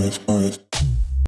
Orange, orange.